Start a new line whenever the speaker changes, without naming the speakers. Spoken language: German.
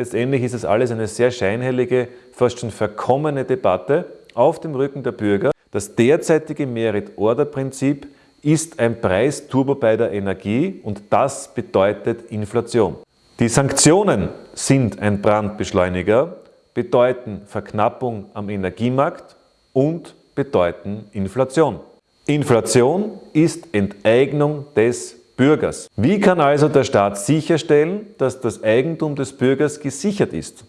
Letztendlich ist es alles eine sehr scheinheilige, fast schon verkommene Debatte auf dem Rücken der Bürger. Das derzeitige Merit-Order-Prinzip ist ein Preisturbo bei der Energie und das bedeutet Inflation. Die Sanktionen sind ein Brandbeschleuniger, bedeuten Verknappung am Energiemarkt und bedeuten Inflation. Inflation ist Enteignung des Bürgers. Wie kann also der Staat sicherstellen, dass das Eigentum des Bürgers gesichert ist?